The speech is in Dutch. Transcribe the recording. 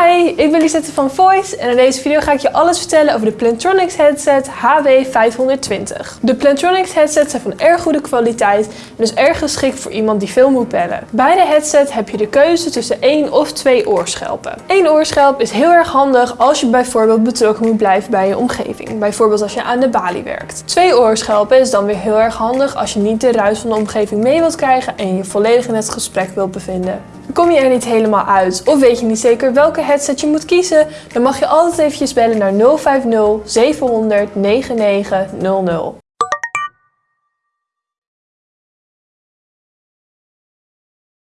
Hi, ik ben Lisette van Voice en in deze video ga ik je alles vertellen over de Plantronics headset HW520. De Plantronics headsets zijn van erg goede kwaliteit en dus erg geschikt voor iemand die veel moet bellen. Bij de headset heb je de keuze tussen één of twee oorschelpen. Eén oorschelp is heel erg handig als je bijvoorbeeld betrokken moet blijven bij je omgeving. Bijvoorbeeld als je aan de balie werkt. Twee oorschelpen is dan weer heel erg handig als je niet de ruis van de omgeving mee wilt krijgen en je volledig in het gesprek wilt bevinden. Kom je er niet helemaal uit of weet je niet zeker welke headset je moet kiezen, dan mag je altijd eventjes bellen naar 050 700 9900.